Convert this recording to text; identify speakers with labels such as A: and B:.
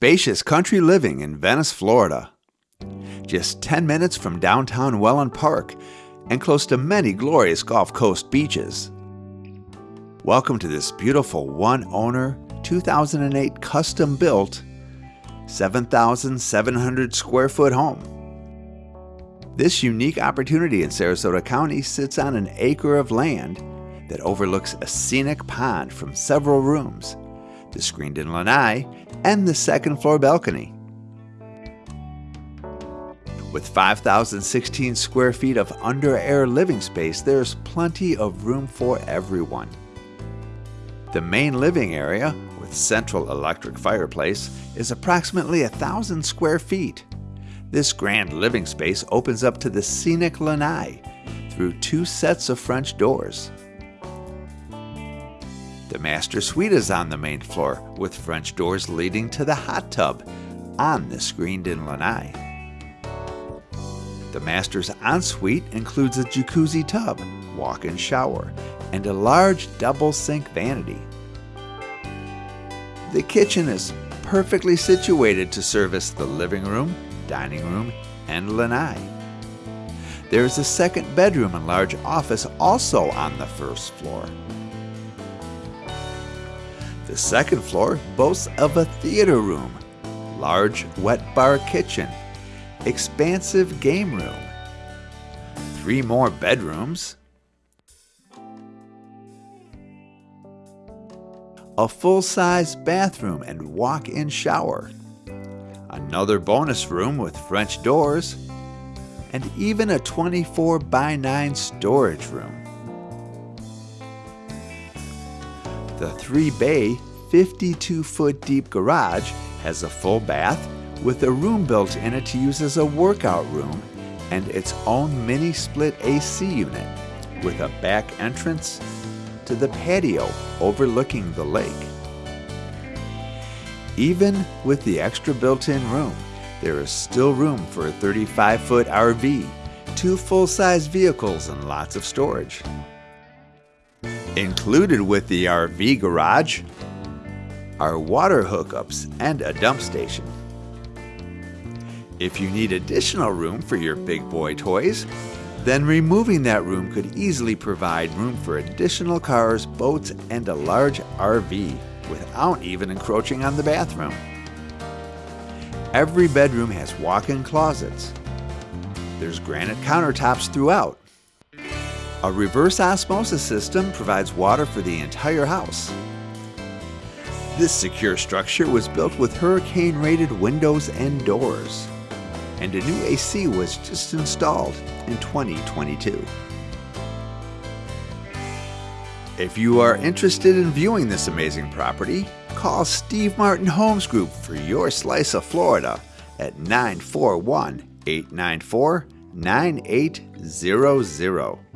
A: Spacious country living in Venice, Florida. Just 10 minutes from downtown Wellen Park and close to many glorious Gulf Coast beaches. Welcome to this beautiful one owner, 2008 custom built, 7,700 square foot home. This unique opportunity in Sarasota County sits on an acre of land that overlooks a scenic pond from several rooms, the screened-in lanai, and the second floor balcony. With 5,016 square feet of under-air living space, there's plenty of room for everyone. The main living area, with central electric fireplace, is approximately 1,000 square feet. This grand living space opens up to the scenic lanai through two sets of French doors. The master suite is on the main floor, with French doors leading to the hot tub on the screened-in lanai. The master's ensuite includes a jacuzzi tub, walk-in shower, and a large double sink vanity. The kitchen is perfectly situated to service the living room, dining room, and lanai. There is a second bedroom and large office also on the first floor. The second floor boasts of a theater room, large wet bar kitchen, expansive game room, three more bedrooms, a full-size bathroom and walk-in shower, another bonus room with French doors, and even a 24 by 9 storage room. The 3 bay, 52 foot deep garage has a full bath with a room built in it to use as a workout room and its own mini split AC unit with a back entrance to the patio overlooking the lake. Even with the extra built-in room, there is still room for a 35 foot RV, two full-size vehicles and lots of storage. Included with the RV garage are water hookups and a dump station. If you need additional room for your big boy toys, then removing that room could easily provide room for additional cars, boats, and a large RV without even encroaching on the bathroom. Every bedroom has walk-in closets. There's granite countertops throughout, a reverse osmosis system provides water for the entire house. This secure structure was built with hurricane-rated windows and doors. And a new AC was just installed in 2022. If you are interested in viewing this amazing property, call Steve Martin Homes Group for your slice of Florida at 941 894 9800.